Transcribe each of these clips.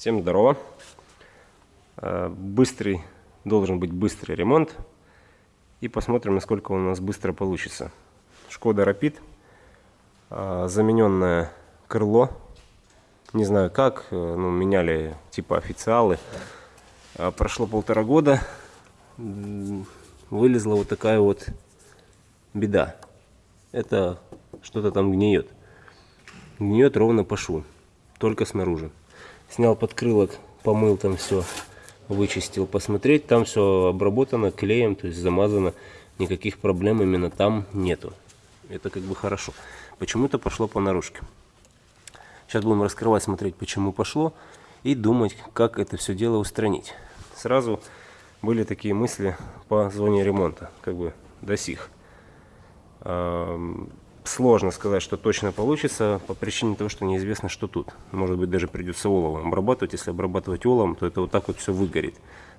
Всем здорово. Э, Быстрый, должен быть быстрый ремонт. И посмотрим, насколько у нас быстро получится. Шкода Rapid. э, Замененное крыло. Не знаю как, э, ну, меняли типа официалы. Прошло полтора года. Вылезла вот такая вот беда. Это что-то там гниет. Гниет ровно по шву. Только снаружи. Снял подкрылок, помыл там все, вычистил, посмотреть. Там все обработано клеем, то есть замазано. Никаких проблем именно там нету. Это как бы хорошо. Почему-то пошло по наружке. Сейчас будем раскрывать, смотреть, почему пошло. И думать, как это все дело устранить. Сразу были такие мысли по зоне ремонта. Как бы до сих. Сложно сказать, что точно получится, по причине того, что неизвестно, что тут. Может быть, даже придется оловом обрабатывать. Если обрабатывать оловом, то это вот так вот все выгорит.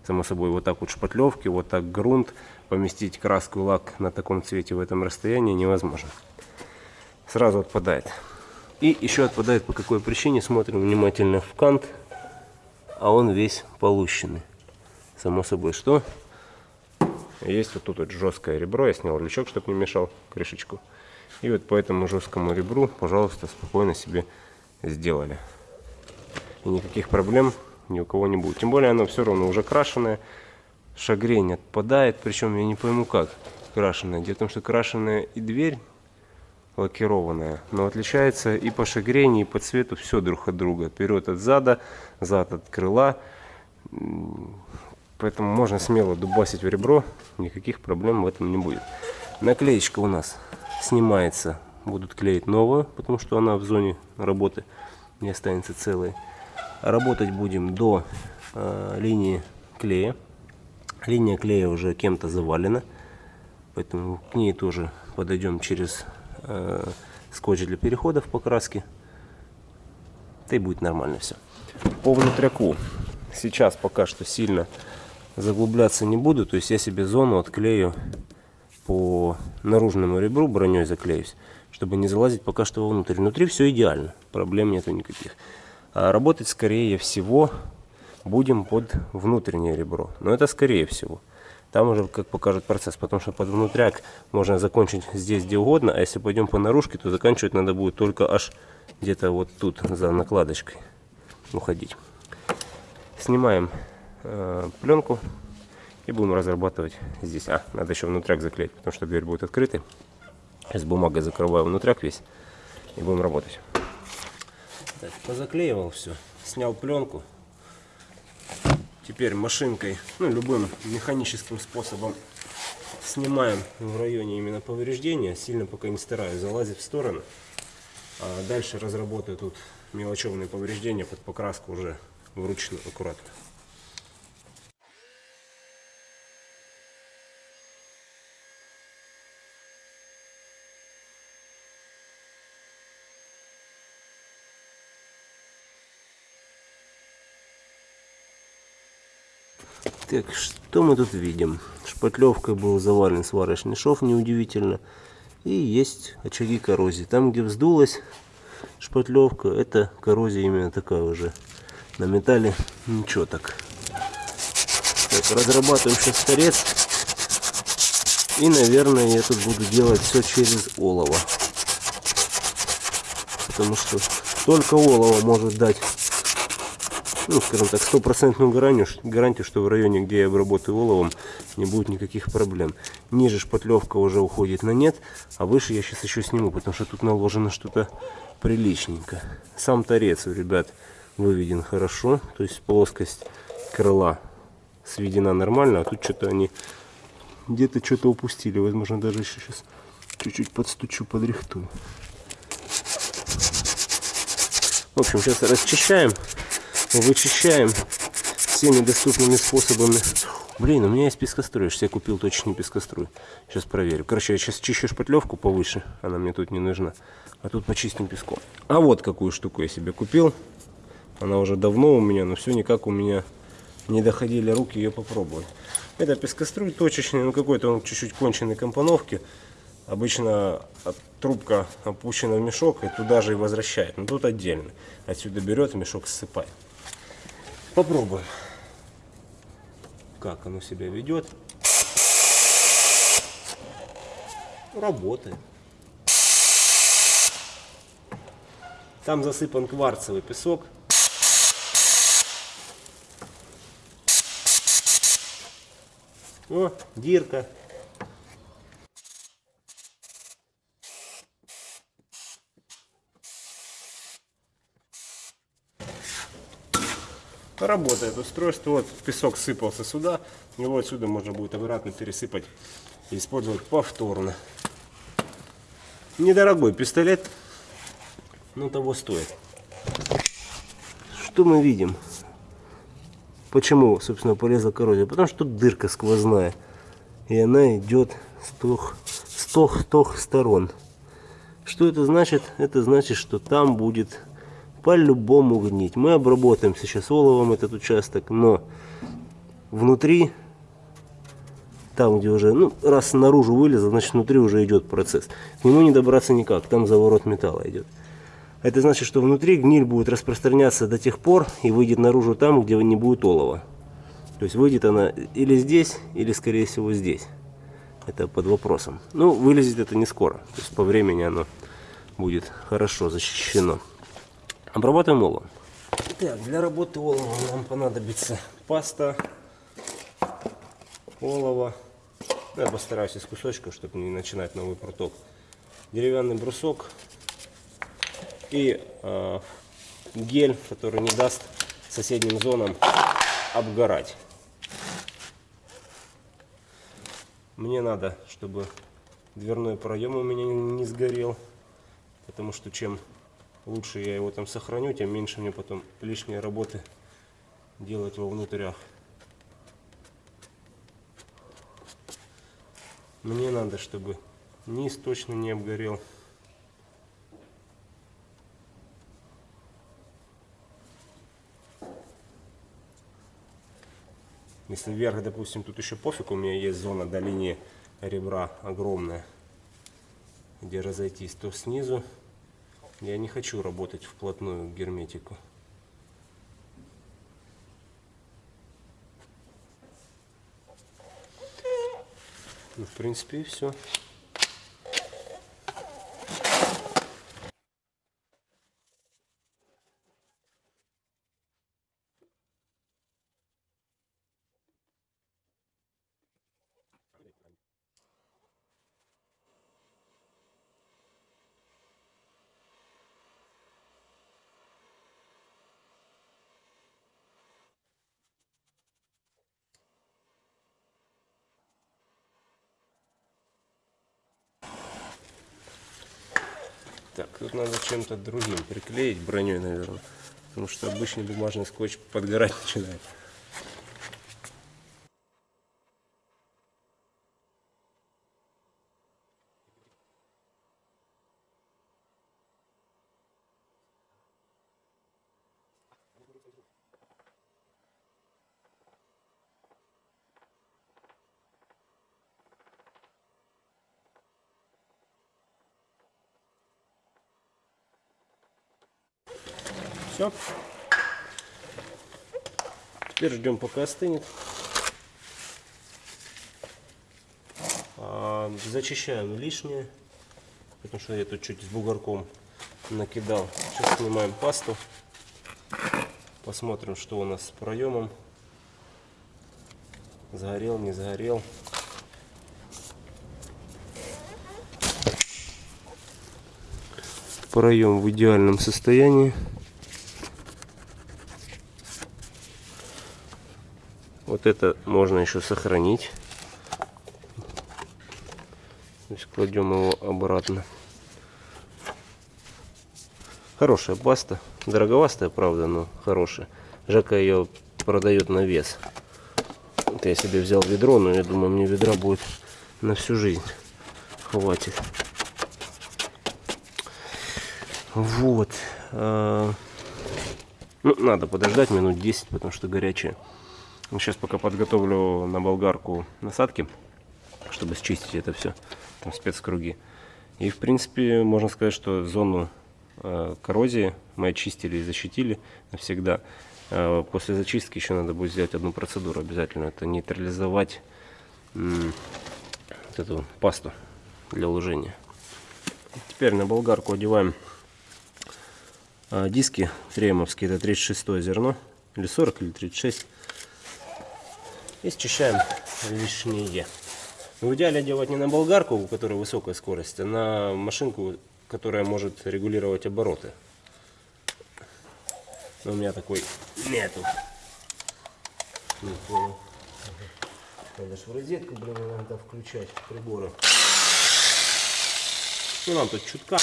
Само собой, вот так вот шпатлевки, вот так грунт. Поместить краску и лак на таком цвете в этом расстоянии невозможно. Сразу отпадает. И еще отпадает по какой причине. Смотрим внимательно в кант, а он весь полущенный. Само собой, что? Есть вот тут вот жесткое ребро. Я снял лючок, чтобы не мешал крышечку. И вот по этому жесткому ребру, пожалуйста, спокойно себе сделали. И никаких проблем ни у кого не будет. Тем более оно все равно уже крашеное. Шагрень отпадает, причем я не пойму как крашеная. Дело в том, что крашеная и дверь лакированная, но отличается и по шагрени, и по цвету все друг от друга. Вперед от зада, зад от крыла. Поэтому можно смело дубасить в ребро, никаких проблем в этом не будет. Наклеечка у нас снимается, будут клеить новую, потому что она в зоне работы не останется целой. Работать будем до э, линии клея. Линия клея уже кем-то завалена, поэтому к ней тоже подойдем через э, скотч для переходов покраски. Да и будет нормально все. По внутряку сейчас пока что сильно заглубляться не буду, то есть я себе зону отклею по наружному ребру броней заклеюсь, чтобы не залазить пока что вовнутрь. Внутри все идеально, проблем нету никаких. А работать скорее всего будем под внутреннее ребро. Но это скорее всего. Там уже как покажет процесс, потому что под внутряк можно закончить здесь где угодно, а если пойдем по наружке, то заканчивать надо будет только аж где-то вот тут за накладочкой уходить. Снимаем э, пленку и будем разрабатывать здесь. А, надо еще внутряк заклеить, потому что дверь будет открытой. С бумагой закрываю внутряк весь и будем работать. Так, позаклеивал все, снял пленку. Теперь машинкой, ну любым механическим способом снимаем в районе именно повреждения. Сильно пока не стараюсь залазить в сторону. А дальше разработаю тут мелочевные повреждения под покраску уже вручную аккуратно. Так, что мы тут видим? Шпатлевкой был завален сварочный шов, неудивительно. И есть очаги коррозии. Там, где вздулась шпатлевка, это коррозия именно такая уже. На металле ничего так. Так, разрабатываем сейчас торец. И, наверное, я тут буду делать все через олово. Потому что только олово может дать ну, скажем так, стопроцентную гарантию, гарантию, что в районе, где я обработаю оловом, не будет никаких проблем. Ниже шпатлевка уже уходит на нет, а выше я сейчас еще сниму, потому что тут наложено что-то приличненько. Сам торец ребят выведен хорошо, то есть плоскость крыла сведена нормально, а тут что-то они где-то что-то упустили. Возможно, даже еще сейчас чуть-чуть подстучу, подрихтую. В общем, сейчас расчищаем вычищаем всеми доступными способами. Блин, у меня есть пескоструй. Я купил точно пескоструй. Сейчас проверю. Короче, я сейчас чищу шпатлевку повыше. Она мне тут не нужна. А тут почистим песком. А вот какую штуку я себе купил. Она уже давно у меня, но все никак у меня не доходили руки ее попробовать. Это пескоструй точечный, ну какой-то он чуть-чуть конченой компоновки. Обычно трубка опущена в мешок и туда же и возвращает. Но тут отдельно. Отсюда берет, мешок ссыпает. Попробуем, как оно себя ведет. Работает. Там засыпан кварцевый песок. О, дирка. Работает устройство. Вот песок сыпался сюда. Его отсюда можно будет обратно пересыпать и использовать повторно. Недорогой пистолет, но того стоит. Что мы видим? Почему, собственно, полезла коррозия? Потому что тут дырка сквозная. И она идет с трех, с трех, трех сторон. Что это значит? Это значит, что там будет по-любому гнить. Мы обработаем сейчас оловом этот участок, но внутри, там где уже, ну, раз наружу вылезло, значит внутри уже идет процесс. К нему не добраться никак, там заворот металла идет. Это значит, что внутри гниль будет распространяться до тех пор и выйдет наружу там, где не будет олова. То есть выйдет она или здесь, или скорее всего здесь. Это под вопросом. Ну, вылезет это не скоро. То есть по времени оно будет хорошо защищено. Обрабатываем оловом. Так, для работы олова нам понадобится паста, олово. Я постараюсь из кусочков, чтобы не начинать новый проток. Деревянный брусок, и э, гель, который не даст соседним зонам обгорать. Мне надо, чтобы дверной проем у меня не сгорел, потому что чем лучше я его там сохраню, тем меньше мне потом лишней работы делать во внутрях. Мне надо, чтобы низ точно не обгорел. Если вверх, допустим, тут еще пофиг, у меня есть зона до линии ребра огромная, где разойтись, то снизу я не хочу работать вплотную к герметику. Ну, в принципе, и все. Так, тут надо чем-то другим приклеить, броней, наверное. Потому что обычный бумажный скотч подгорать начинает. Все. Теперь ждем, пока остынет. А, зачищаем лишнее, потому что я тут чуть с бугорком накидал. Сейчас снимаем пасту. Посмотрим, что у нас с проемом. Загорел, не загорел. Проем в идеальном состоянии. Вот это можно еще сохранить. Есть кладем его обратно. Хорошая паста. Дороговастая, правда, но хорошая. Жака ее продает на вес. Вот я себе взял ведро, но я думаю, мне ведра будет на всю жизнь. Хватит. Вот. А, ну, надо подождать минут 10, потому что горячая. Сейчас пока подготовлю на болгарку насадки, чтобы счистить это все, там спецкруги. И в принципе можно сказать, что зону э, коррозии мы очистили и защитили навсегда. А после зачистки еще надо будет сделать одну процедуру обязательно. Это нейтрализовать вот эту пасту для лужения. Теперь на болгарку одеваем а, диски тремовские, это 36 зерно, или 40, или 36. И счищаем лишнее. В идеале делать не на болгарку, у которой высокая скорость, а на машинку, которая может регулировать обороты. Но у меня такой нету. Не понял. Надо же в розетку, блин, иногда включать приборы. Ну, нам тут чутка.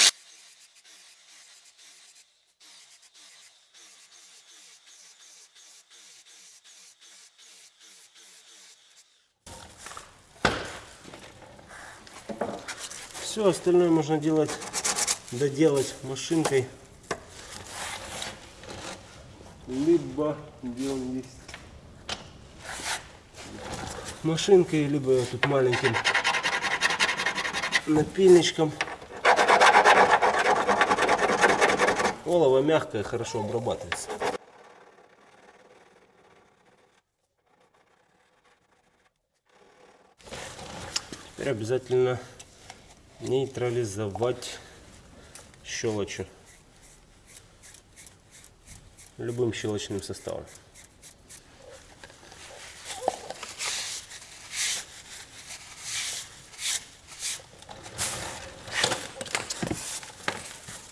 Все остальное можно делать, доделать машинкой. Либо машинкой, либо тут маленьким напильничком. Олово мягкое, хорошо обрабатывается. Теперь обязательно нейтрализовать щелочью любым щелочным составом.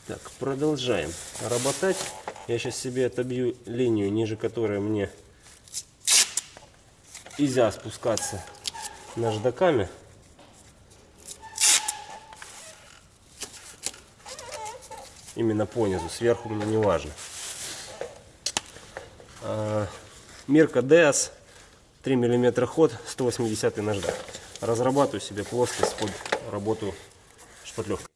Так, продолжаем работать. Я сейчас себе отобью линию, ниже которой мне нельзя спускаться наждаками. Именно по низу, сверху мне не важно. А, Мирка DS 3 мм ход, 180 наждак. Разрабатываю себе плоскость под работу шпатлевкой.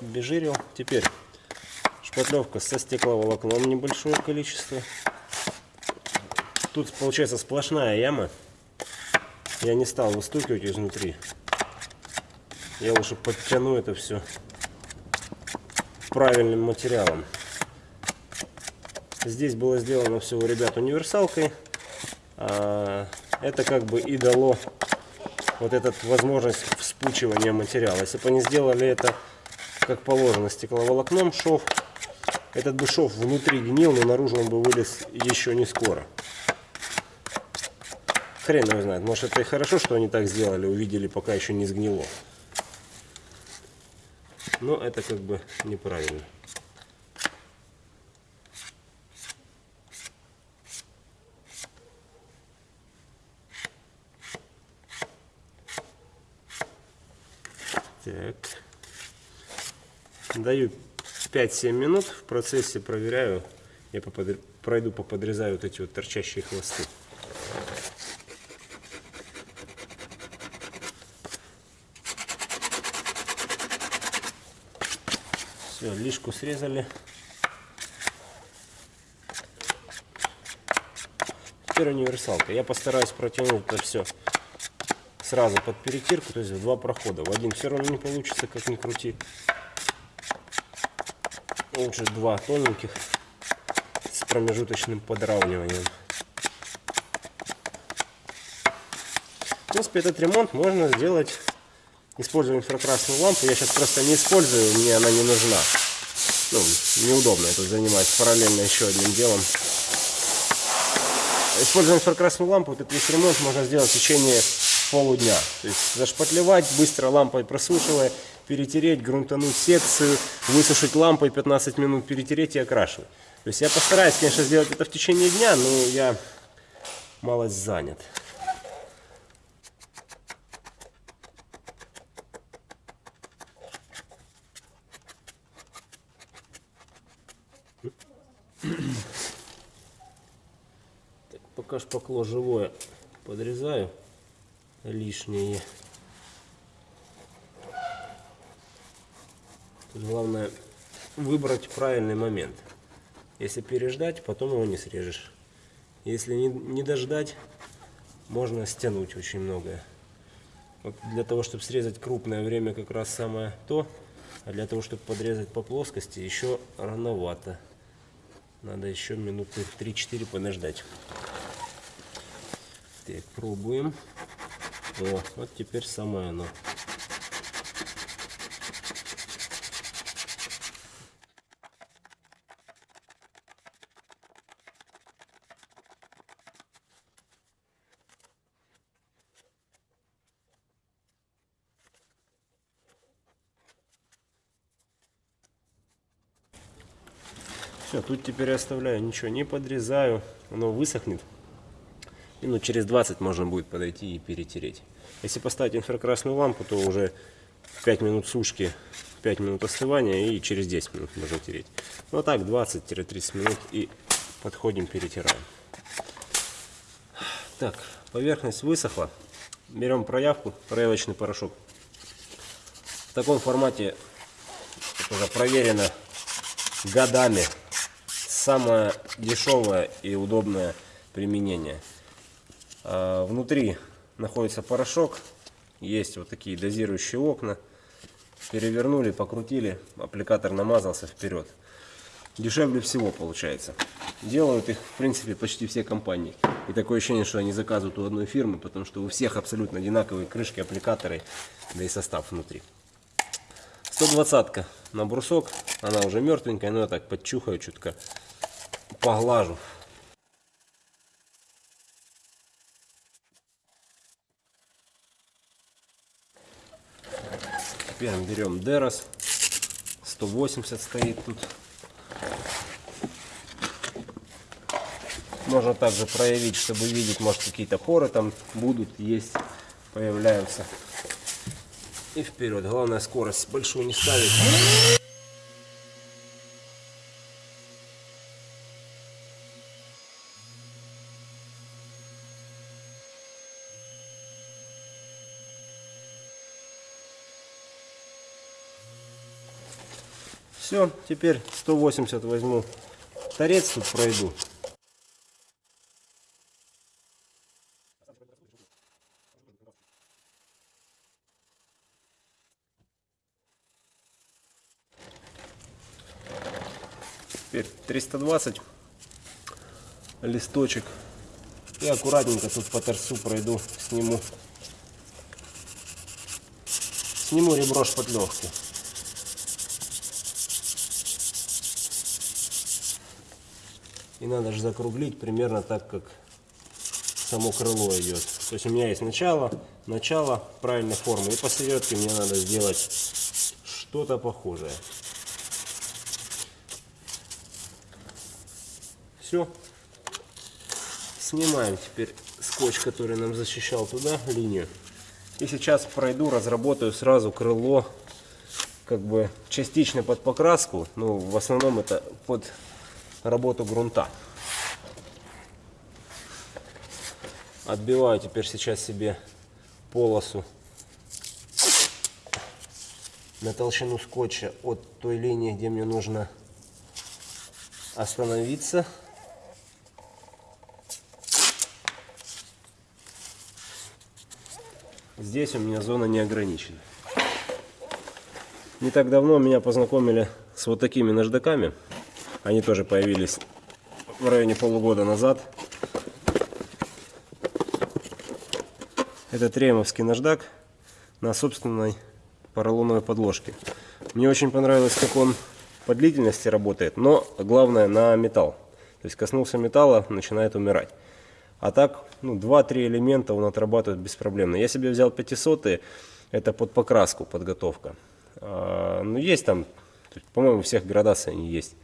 Обезжирил. Теперь шпатлевка со стекловолокном небольшое количество. Тут получается сплошная яма. Я не стал выстукивать изнутри. Я лучше подтяну это все правильным материалом. Здесь было сделано все ребят универсалкой. А это как бы и дало вот эту возможность вспучивания материала. Если бы они сделали это как положено, стекловолокном шов. Этот бы шов внутри гнил, но наружу он бы вылез еще не скоро. Хрен его знает. Может это и хорошо, что они так сделали, увидели, пока еще не сгнило. Но это как бы неправильно. Так. Даю 5-7 минут, в процессе проверяю, я попод... пройду, поподрезаю вот эти вот торчащие хвосты. Все, лишку срезали. Теперь универсалка. Я постараюсь протянуть это все сразу под перетирку, то есть в два прохода. В один все равно не получится, как ни крути лучше два тоненьких с промежуточным подравниванием. В принципе, этот ремонт можно сделать, используя инфракрасную лампу. Я сейчас просто не использую, мне она не нужна. Ну, неудобно это занимать параллельно еще одним делом. Используя инфракрасную лампу, этот весь ремонт можно сделать в течение полудня. То есть зашпатлевать, быстро лампой просушивая, перетереть, грунтануть секцию, высушить лампой 15 минут, перетереть и окрашивать. То есть я постараюсь, конечно, сделать это в течение дня, но я малость занят. Так, пока шпакло живое подрезаю лишнее. Главное выбрать правильный момент. Если переждать, потом его не срежешь. Если не, не дождать, можно стянуть очень многое. Вот для того, чтобы срезать крупное время как раз самое то, а для того, чтобы подрезать по плоскости, еще рановато. Надо еще минуты 3-4 подождать. Так, пробуем. О, вот теперь самое оно. Тут теперь оставляю, ничего не подрезаю, оно высохнет. Минут через 20 можно будет подойти и перетереть. Если поставить инфракрасную лампу, то уже 5 минут сушки, 5 минут остывания и через 10 минут можно тереть. Ну а так 20-30 минут и подходим, перетираем. Так, поверхность высохла. Берем проявку, проявочный порошок. В таком формате уже проверено годами самое дешевое и удобное применение. А, внутри находится порошок, есть вот такие дозирующие окна. Перевернули, покрутили, аппликатор намазался вперед. Дешевле всего получается. Делают их, в принципе, почти все компании. И такое ощущение, что они заказывают у одной фирмы, потому что у всех абсолютно одинаковые крышки, аппликаторы, да и состав внутри. 120 на брусок, она уже мертвенькая, но я так подчухаю чутка поглажу. Теперь берем Дерос. 180 стоит тут. Можно также проявить, чтобы видеть, может какие-то поры там будут, есть, появляются. И вперед. Главное скорость большую не ставить. Все, теперь 180 возьму торец тут пройду. Теперь 320 листочек. И аккуратненько тут по торцу пройду, сниму. Сниму ребро шпатлевки. И надо же закруглить примерно так, как само крыло идет. То есть у меня есть начало, начало правильной формы. И посередке мне надо сделать что-то похожее. Все. Снимаем теперь скотч, который нам защищал туда линию. И сейчас пройду, разработаю сразу крыло, как бы частично под покраску. Ну, в основном это под работу грунта. Отбиваю теперь сейчас себе полосу на толщину скотча от той линии, где мне нужно остановиться. Здесь у меня зона не ограничена. Не так давно меня познакомили с вот такими наждаками. Они тоже появились в районе полугода назад. Это тремовский наждак на собственной поролоновой подложке. Мне очень понравилось, как он по длительности работает, но главное на металл. То есть коснулся металла, начинает умирать. А так, ну, 2-3 элемента он отрабатывает беспроблемно. Я себе взял 500 это под покраску подготовка. А, ну, есть там, по-моему, всех градаций они есть.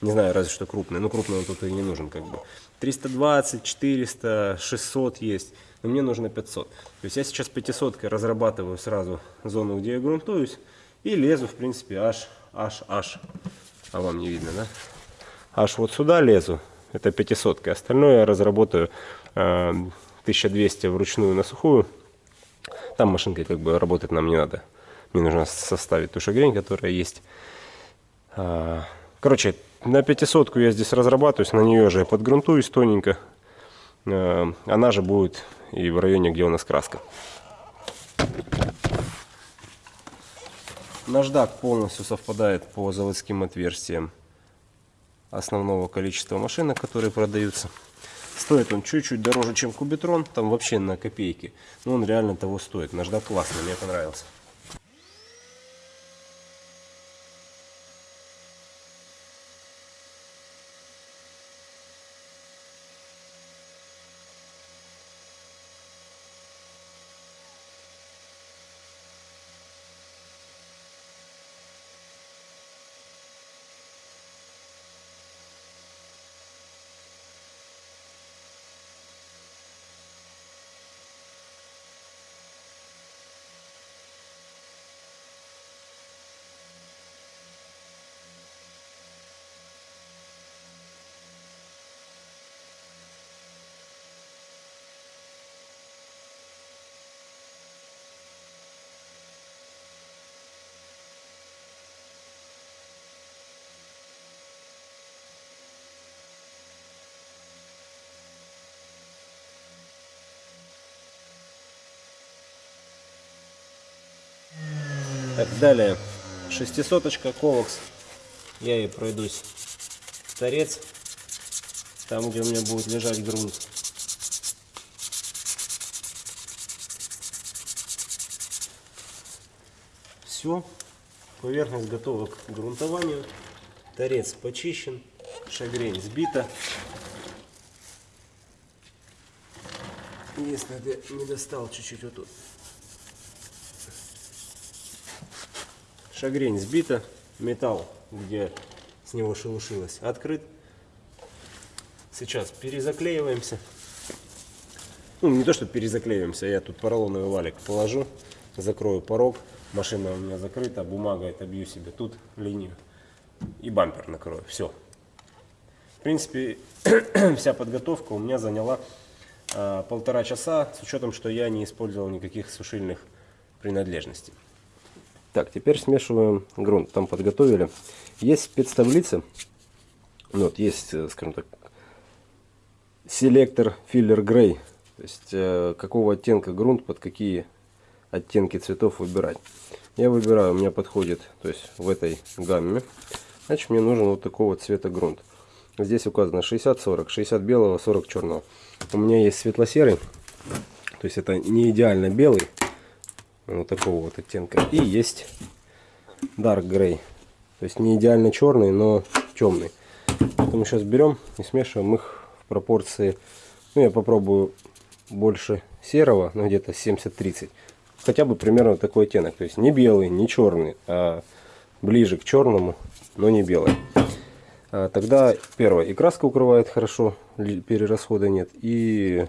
Не знаю, разве что крупный. Ну, крупный он тут и не нужен как бы. 320, 400, 600 есть. Но мне нужно 500. То есть я сейчас 500 разрабатываю сразу зону, где я грунтуюсь. И лезу, в принципе, аж, аж, аж. А вам не видно, да? Аж вот сюда лезу. Это 500. Остальное я разработаю э, 1200 вручную на сухую. Там машинкой как бы работать нам не надо. Мне нужно составить ту шагрень, которая есть. А, короче, на 500 я здесь разрабатываюсь, на нее же я подгрунтуюсь тоненько. А, она же будет и в районе, где у нас краска. Наждак полностью совпадает по заводским отверстиям основного количества машинок, которые продаются. Стоит он чуть-чуть дороже, чем кубитрон, там вообще на копейки. Но он реально того стоит. Наждак классный, мне понравился. Так, далее. Шестисоточка Ковакс. Я ей пройдусь торец. Там, где у меня будет лежать грунт. Все. Поверхность готова к грунтованию. Торец почищен. Шагрень сбита. Если ты не достал чуть-чуть вот тут. Шагрень сбита, металл, где с него шелушилось, открыт. Сейчас перезаклеиваемся. Ну, не то, что перезаклеиваемся, я тут поролоновый валик положу, закрою порог. Машина у меня закрыта, бумагой отобью себе тут линию и бампер накрою. Все. В принципе, вся подготовка у меня заняла а, полтора часа, с учетом, что я не использовал никаких сушильных принадлежностей. Так, теперь смешиваем грунт. Там подготовили. Есть спецтаблица. Вот, есть, э, скажем так, селектор филлер грей. То есть, э, какого оттенка грунт, под какие оттенки цветов выбирать. Я выбираю, у меня подходит, то есть в этой гамме. Значит, мне нужен вот такого цвета грунт. Здесь указано 60-40, 60 белого, 40 черного. У меня есть светло-серый, то есть это не идеально белый, вот такого вот оттенка. И есть Dark Gray. То есть не идеально черный, но темный. Поэтому сейчас берем и смешиваем их в пропорции. Ну, я попробую больше серого, ну где-то 70-30. Хотя бы примерно такой оттенок. То есть не белый, не черный, а ближе к черному, но не белый. А тогда первое, и краска укрывает хорошо, перерасхода нет. И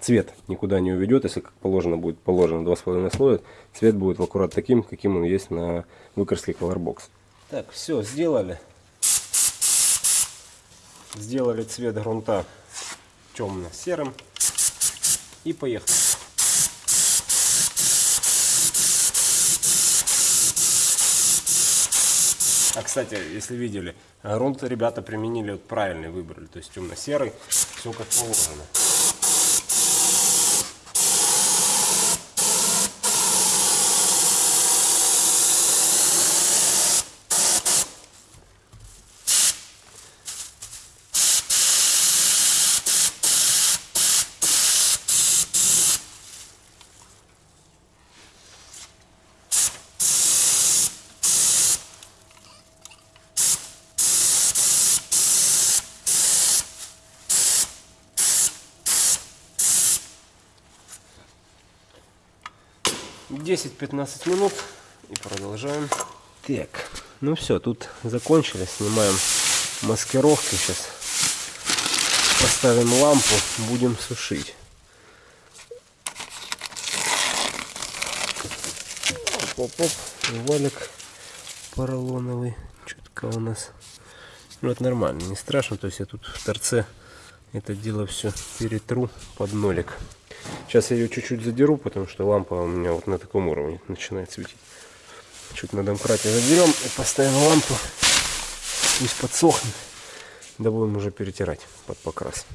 цвет никуда не уведет, если как положено будет положено 2,5 слоя, цвет будет аккурат таким, каким он есть на выкраске Colorbox. Так, все, сделали. Сделали цвет грунта темно-серым. И поехали. А, кстати, если видели, грунт ребята применили вот правильный выбрали, то есть темно-серый, все как положено. 10-15 минут и продолжаем. Так, ну все, тут закончили, снимаем маскировки. Сейчас поставим лампу, будем сушить. Оп-оп, валик поролоновый. Чутка у нас. Ну это нормально, не страшно. То есть я тут в торце это дело все перетру под нолик. Сейчас я ее чуть-чуть задеру, потому что лампа у меня вот на таком уровне начинает светить. Чуть на домкрате задерем и поставим лампу. Пусть подсохнет. Да будем уже перетирать под покрас.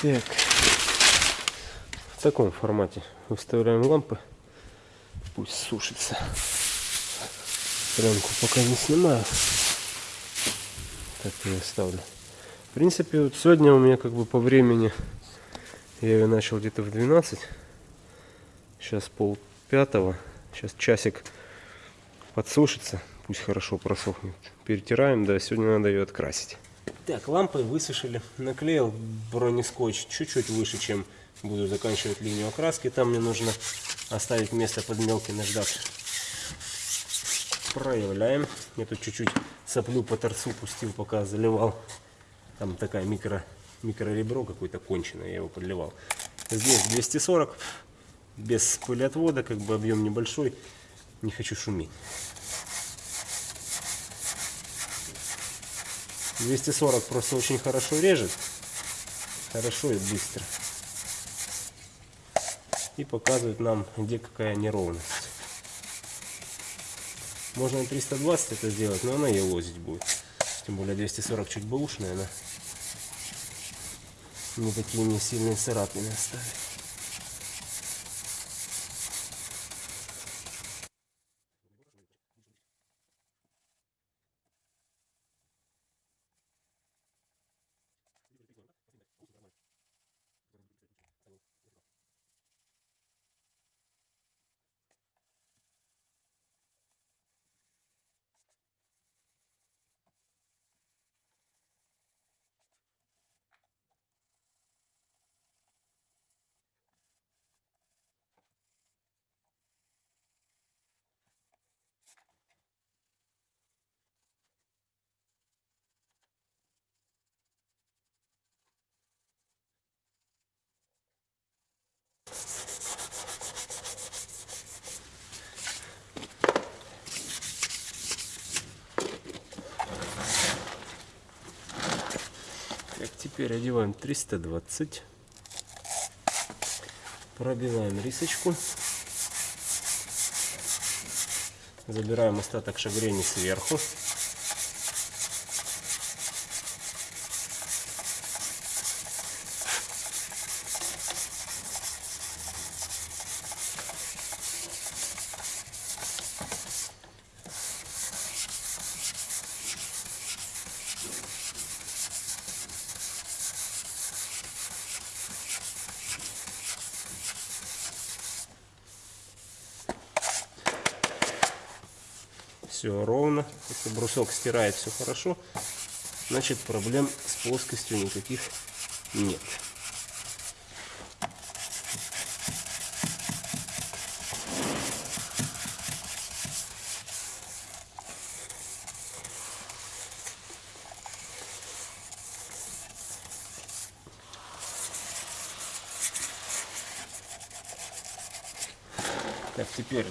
Так. В таком формате выставляем лампы. Пусть сушится. Пленку пока не снимаю. Так я ставлю. В принципе, вот сегодня у меня как бы по времени я ее начал где-то в 12. Сейчас пол пятого. Сейчас часик подсушится. Пусть хорошо просохнет. Перетираем, да, сегодня надо ее открасить. Так, лампы высушили. Наклеил бронескотч чуть-чуть выше, чем буду заканчивать линию окраски. Там мне нужно оставить место под мелкий наждак. Проявляем. Я тут чуть-чуть соплю по торцу пустил, пока заливал. Там такая микро микроребро какое-то конченое, я его подливал. Здесь 240, без пылеотвода, как бы объем небольшой, не хочу шуметь. 240 просто очень хорошо режет, хорошо и быстро. И показывает нам, где какая неровность. Можно 320 это сделать, но она елозить будет. Тем более 240 чуть бэушная, она не такие не сильные царапины оставит. Теперь одеваем 320. Пробиваем рисочку. Забираем остаток шагрени сверху. Все ровно. Если брусок стирает все хорошо, значит проблем с плоскостью никаких нет. Так, теперь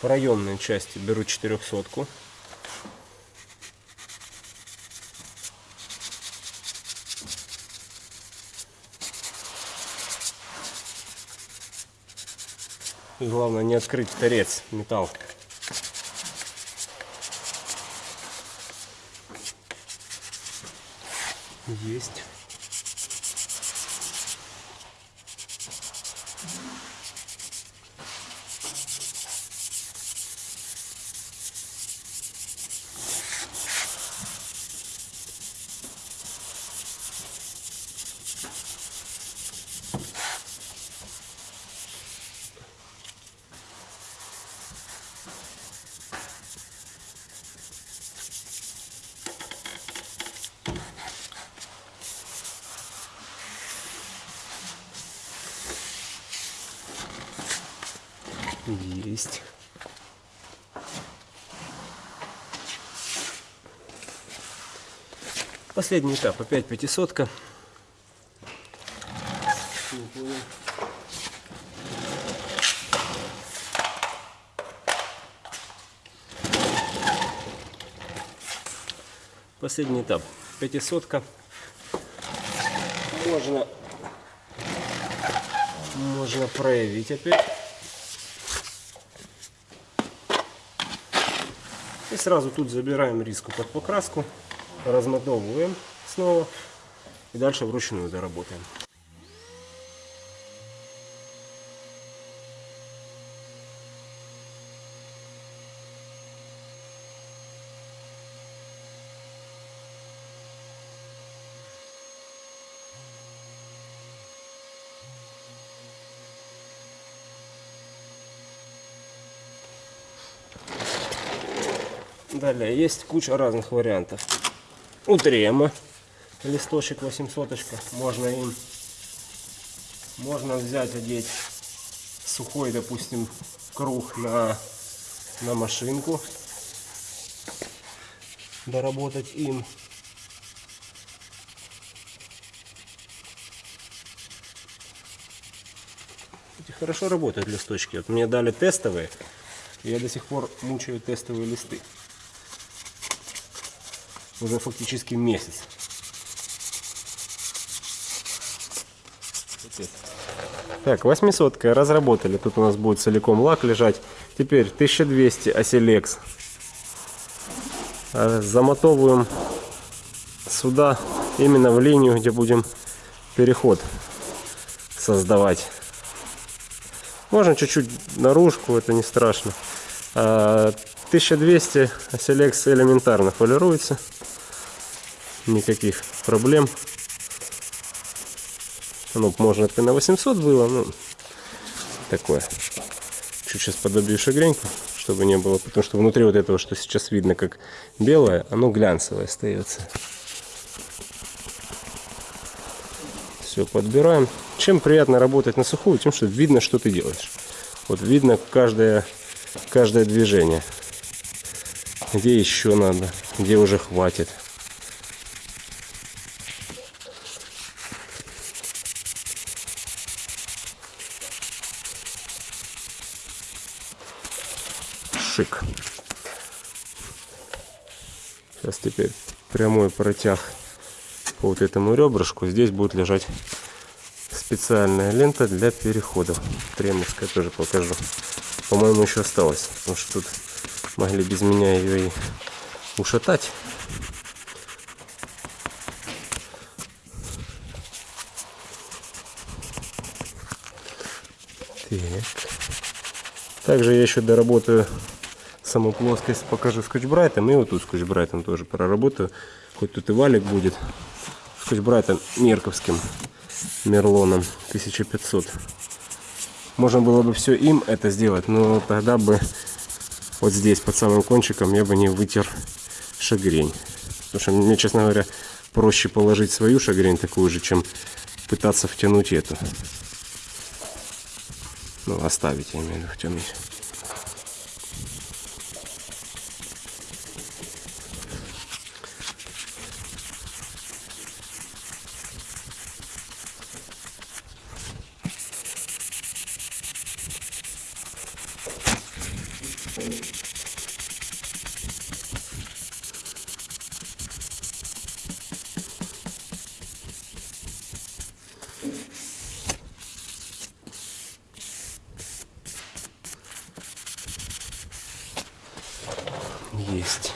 для проемной части беру 400 -ку. И главное не открыть торец, металл. Есть. Последний этап, опять пятисотка. Последний этап, пятисотка. Можно, можно проявить опять. И сразу тут забираем риску под покраску, размотовываем снова и дальше вручную доработаем. Далее есть куча разных вариантов. У трема листочек 800 можно им можно взять одеть сухой допустим круг на на машинку. Доработать им. Эти хорошо работают листочки. Вот мне дали тестовые я до сих пор мучаю тестовые листы уже фактически месяц. Так, 800 разработали. Тут у нас будет целиком лак лежать. Теперь 1200 оселекс. Замотовываем сюда, именно в линию, где будем переход создавать. Можно чуть-чуть наружку, это не страшно. 1200 оселекс элементарно полируется никаких проблем. Ну, можно это на 800 было, ну, такое. Чуть сейчас подобью шагреньку, чтобы не было, потому что внутри вот этого, что сейчас видно как белое, оно глянцевое остается. Все, подбираем. Чем приятно работать на сухую? Тем, что видно, что ты делаешь. Вот видно каждое, каждое движение. Где еще надо, где уже хватит. Сейчас теперь прямой протяг по вот этому ребрышку. Здесь будет лежать специальная лента для переходов. Тремовская тоже покажу. По-моему, еще осталось. Потому что тут могли без меня ее и ушатать. Так. Также я еще доработаю саму плоскость покажу скотч-брайтом. И вот тут скотч-брайтом тоже проработаю. Хоть тут и валик будет. Скотч-брайтом мерковским. Мерлоном 1500. Можно было бы все им это сделать, но тогда бы вот здесь под самым кончиком я бы не вытер шагрень. Потому что мне, честно говоря, проще положить свою шагрень такую же, чем пытаться втянуть эту. Ну, оставить, я имею в виду, втянуть. Есть.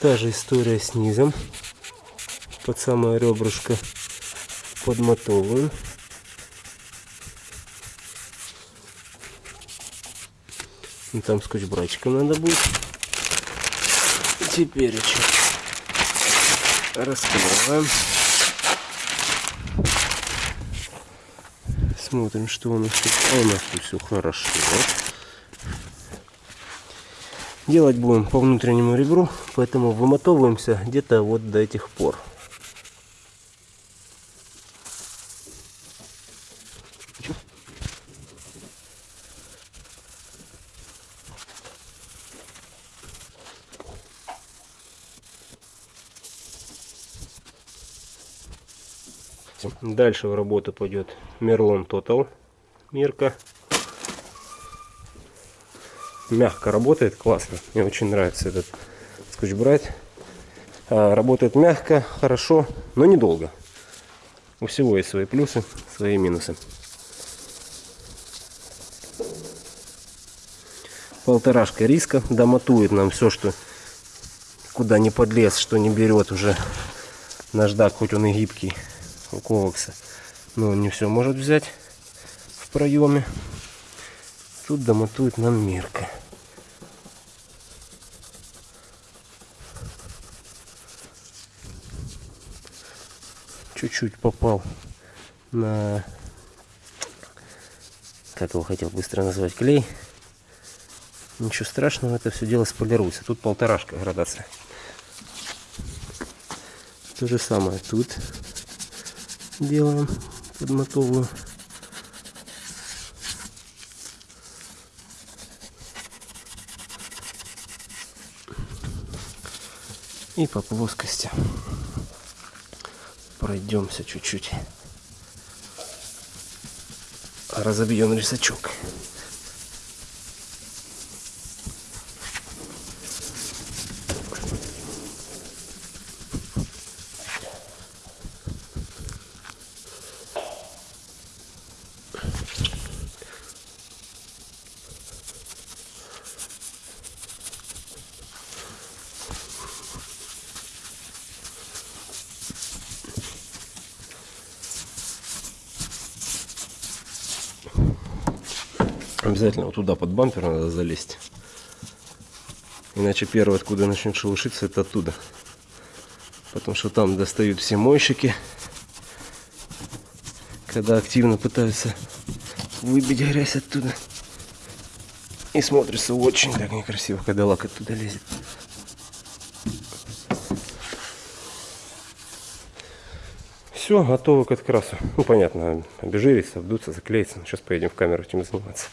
Та же история с низом. Под самое ребрышко подмотовываем. Там скотч-брачком надо будет. Теперь еще раскрываем. Смотрим, что у нас тут. А у нас тут все хорошо. Делать будем по внутреннему ребру, поэтому вымотовываемся где-то вот до этих пор. Дальше в работу пойдет Мерлон Total. Мирка. Мягко работает, классно. Мне очень нравится этот скотч-брайт. А, работает мягко, хорошо, но недолго. У всего есть свои плюсы, свои минусы. Полторашка риска домотует нам все, что куда не подлез, что не берет уже наждак, хоть он и гибкий у ковакса. Но он не все может взять в проеме. Тут домотует нам мерка. Чуть-чуть попал на, как его хотел быстро назвать, клей. Ничего страшного, это все дело сполируется. Тут полторашка градация. То же самое тут делаем подмотовую. И по плоскости пройдемся чуть-чуть. Разобьем рисачок. Обязательно вот туда под бампер надо залезть. Иначе первое, откуда начнет шелушиться, это оттуда. Потому что там достают все мойщики, когда активно пытаются выбить грязь оттуда. И смотрится очень так некрасиво, когда лак оттуда лезет. Все, готово к открасу. Ну, понятно, обезжириться, обдуться, заклеиться. Сейчас поедем в камеру этим заниматься.